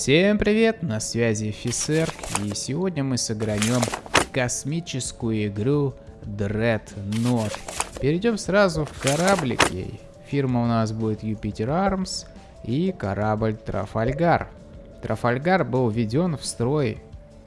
Всем привет, на связи офицер, и сегодня мы сыграем космическую игру Dreadnought. Перейдем сразу в кораблики. Фирма у нас будет Юпитер Армс и корабль Трафальгар. Трафальгар был введен в строй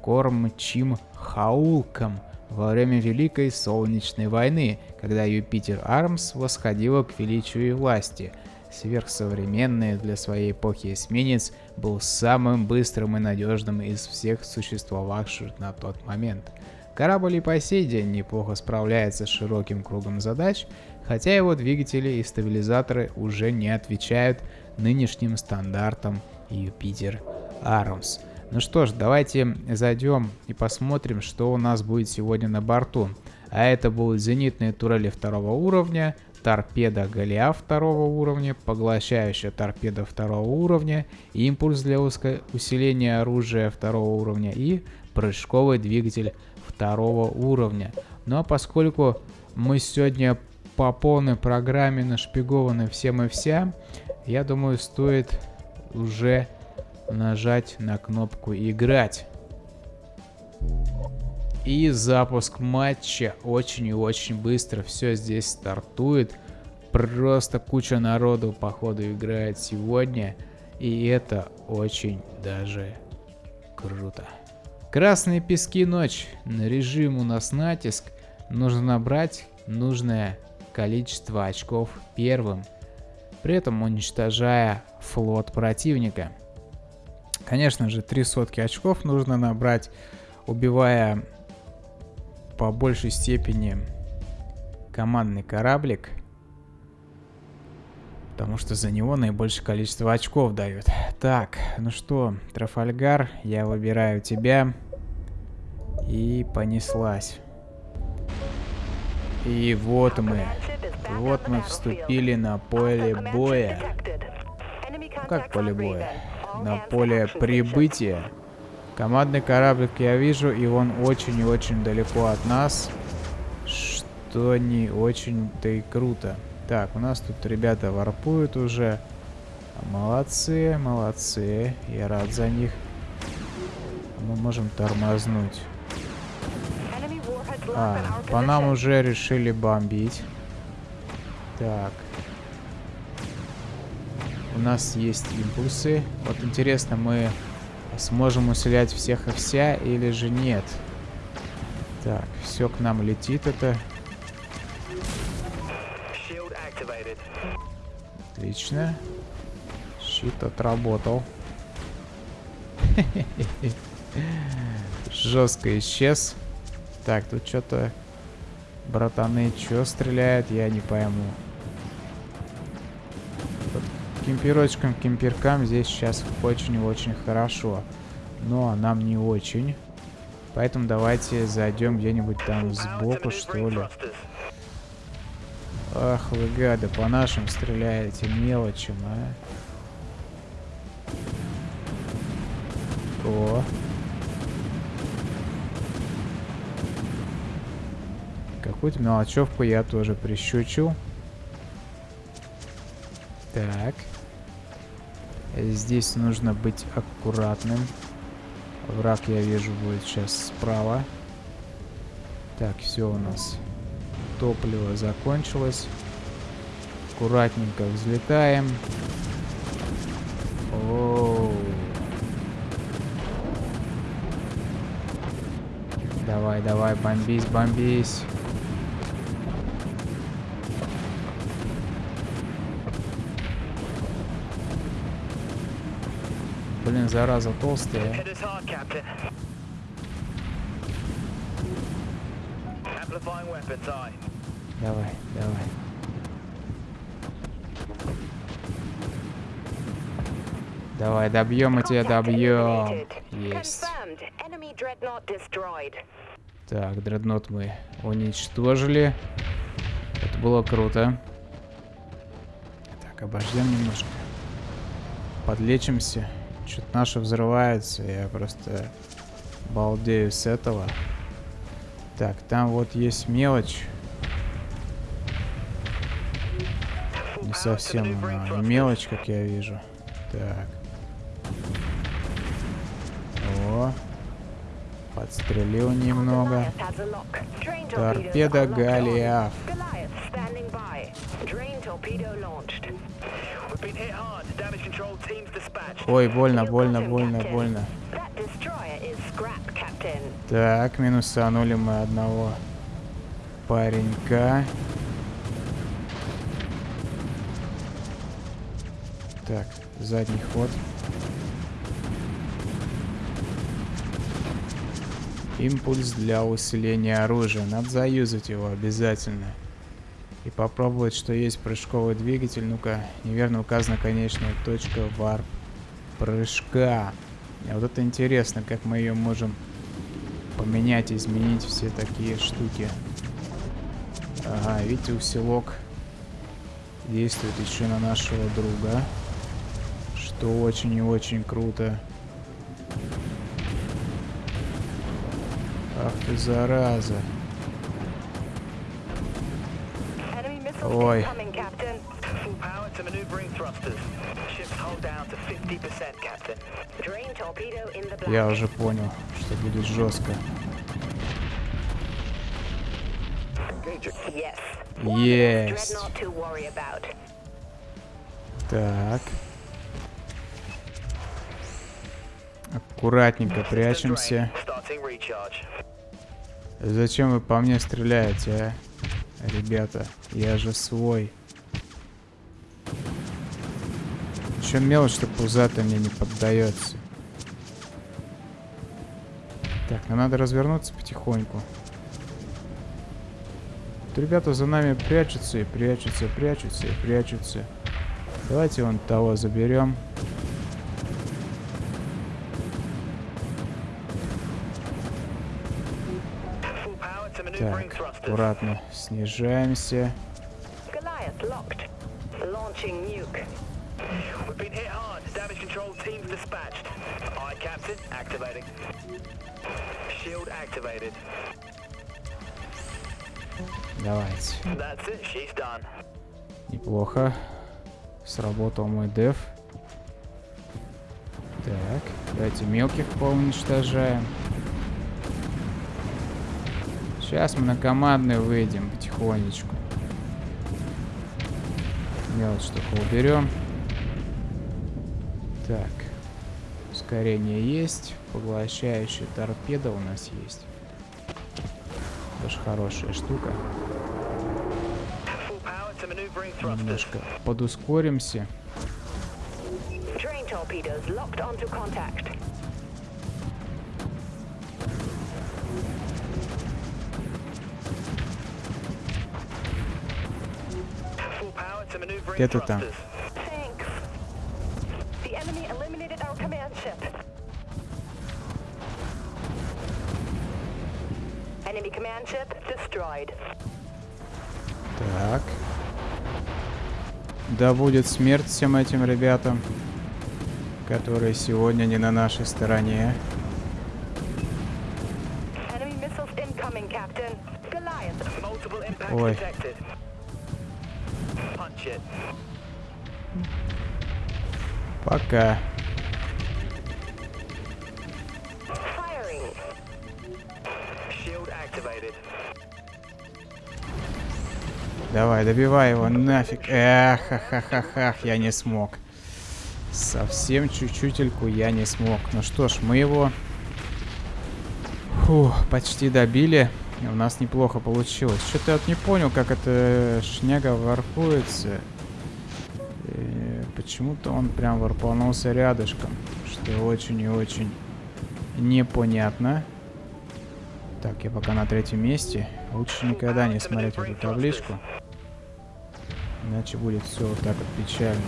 кормчим Хаулком во время Великой Солнечной войны, когда Юпитер Армс восходила к величию и власти – сверхсовременный для своей эпохи эсминец был самым быстрым и надежным из всех существовавших на тот момент. Корабль и по сей день неплохо справляется с широким кругом задач, хотя его двигатели и стабилизаторы уже не отвечают нынешним стандартам Юпитер Армс. Ну что ж, давайте зайдем и посмотрим, что у нас будет сегодня на борту. А это будут зенитные турели второго уровня, торпеда Голиаф второго уровня, поглощающая торпеда второго уровня, импульс для усиления оружия второго уровня и прыжковый двигатель второго уровня. Ну а поскольку мы сегодня по полной программе нашпигованы всем и вся, я думаю стоит уже нажать на кнопку играть. И запуск матча очень и очень быстро. Все здесь стартует. Просто куча народу походу играет сегодня. И это очень даже круто. Красные пески ночь. На режим у нас натиск. Нужно набрать нужное количество очков первым. При этом уничтожая флот противника. Конечно же, три сотки очков нужно набрать, убивая по большей степени командный кораблик. Потому что за него наибольшее количество очков дают. Так, ну что, Трафальгар, я выбираю тебя. И понеслась. И вот мы. Вот мы вступили на поле боя. Ну, как поле боя? На поле прибытия. Командный кораблик я вижу, и он очень и очень далеко от нас. Что не очень-то и круто. Так, у нас тут ребята варпуют уже. Молодцы, молодцы. Я рад за них. Мы можем тормознуть. А, по нам уже решили бомбить. Так. У нас есть импульсы. Вот интересно, мы Сможем усилять всех и вся или же нет? Так, все к нам летит это. Отлично. Щит отработал. Жестко исчез. Так, тут что-то... Братаны, что стреляют, я не пойму. Кемпирочкам, кемпиркам здесь сейчас очень-очень хорошо. Но нам не очень. Поэтому давайте зайдем где-нибудь там сбоку, что ли. Ах вы гады, по нашим стреляете мелочим, а. О. Какую-то мелочевку я тоже прищучил. Так. Здесь нужно быть аккуратным. Враг, я вижу, будет сейчас справа. Так, все у нас. Топливо закончилось. Аккуратненько взлетаем. О -о -о. Давай, давай, бомбись, бомбись. Блин, зараза толстая. Давай, давай. Давай, добьем мы тебя, добьем. Есть. Так, дреднот мы уничтожили. Это было круто. Так, обождем немножко. Подлечимся. Что-то наше взрывается, я просто балдею с этого. Так, там вот есть мелочь. Не совсем она мелочь, как я вижу. Так. О. Подстрелил немного. Торпеда Голиаф. Ой, больно, больно, больно, больно. Так, минусанули мы одного паренька. Так, задний ход. Импульс для усиления оружия. Надо заюзать его обязательно. Попробовать, что есть прыжковый двигатель. Ну-ка, неверно указана конечная точка варп прыжка. А вот это интересно, как мы ее можем поменять, изменить все такие штуки. Ага, видите, усилок действует еще на нашего друга что очень и очень круто. Ах ты зараза. Ой. Я уже понял, что будет жестко. Есть. Так. Аккуратненько прячемся. Зачем вы по мне стреляете, а? Ребята, я же свой. Еще мелочь, что пузато мне не поддается. Так, ну надо развернуться потихоньку. Тут ребята за нами прячутся и прячутся, прячутся и прячутся. Давайте вон того заберем. Так, аккуратно снижаемся. Давайте. Неплохо. Сработал мой деф. Так, давайте мелких поуничтожаем. Сейчас мы на командный выйдем потихонечку. Мелочь только уберем. Так. Ускорение есть. Поглощающая торпеда у нас есть. Тоже хорошая штука. Немножко подускоримся. Где ты там? Так. Да будет смерть всем этим ребятам, которые сегодня не на нашей стороне. Ой. Пока. Давай, добивай его нафиг. Эх, ха-ха-ха-ха, я не смог. Совсем чуть-чутельку я не смог. Ну что ж, мы его Фу, почти добили. У нас неплохо получилось. Что-то я вот не понял, как эта шняга варпуется. Почему-то он прям варпанулся рядышком. Что очень и очень непонятно. Так, я пока на третьем месте. Лучше никогда не смотреть эту табличку. Иначе будет все вот так вот печально.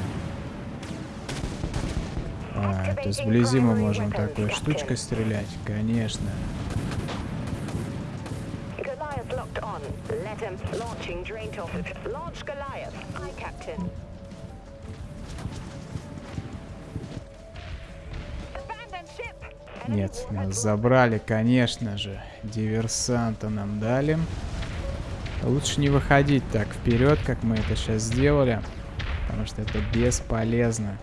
А, это сблизи мы можем такой штучкой стрелять? Конечно. Launch Goliath. Aye, Captain. Нет, нас забрали, конечно же. Диверсанта нам дали. Лучше не выходить так вперед, как мы это сейчас сделали. Потому что это бесполезно.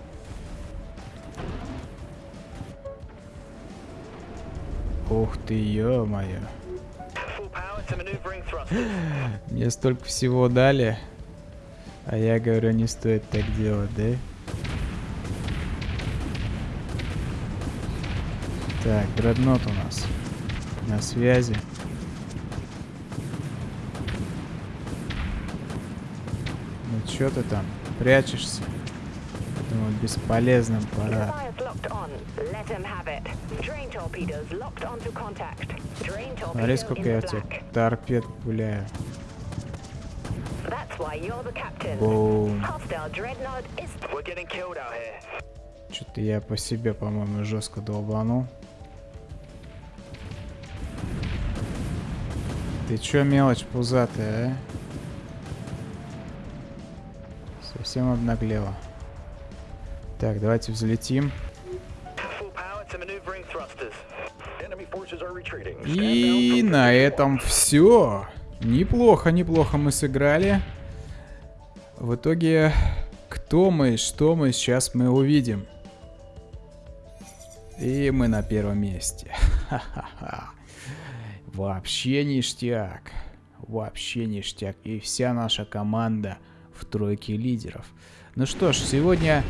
Ух ты, ё-моё. Мне столько всего дали. А я говорю, не стоит так делать, да? Так, дреднот у нас на связи. Ну чё ты там, прячешься? Думаю, бесполезным парад. Смотри, сколько я тебе торпед пуляю. Бум. Что-то я по себе, по-моему, жестко долбанул. Ты чё, мелочь пузатая, а? Совсем обнаглела. Так, давайте взлетим. И на этом все. Неплохо, неплохо мы сыграли. В итоге, кто мы, что мы, сейчас мы увидим. И мы на первом месте. Ха-ха-ха. Вообще ништяк. Вообще ништяк. И вся наша команда в тройке лидеров. Ну что ж, сегодня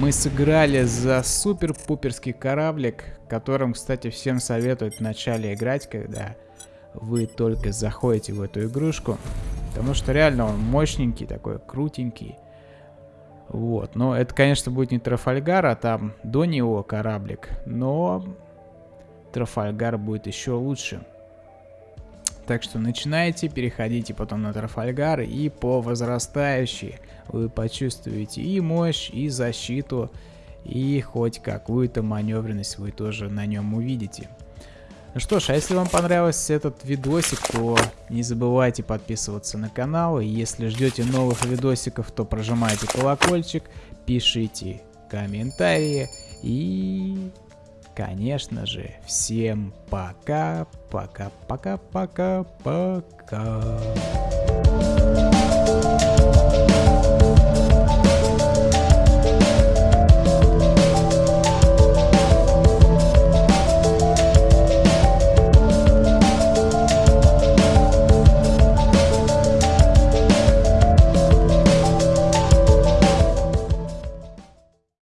мы сыграли за супер-пуперский кораблик, которым, кстати, всем советуют вначале играть, когда вы только заходите в эту игрушку. Потому что реально он мощненький, такой крутенький. Вот, но это, конечно, будет не Трафальгар, а там до него кораблик. Но Трафальгар будет еще лучше. Так что начинайте, переходите потом на Трафальгар и по возрастающей вы почувствуете и мощь, и защиту, и хоть какую-то маневренность вы тоже на нем увидите. Ну что ж, а если вам понравился этот видосик, то не забывайте подписываться на канал. И если ждете новых видосиков, то прожимайте колокольчик, пишите комментарии и конечно же, всем пока, пока, пока, пока, пока.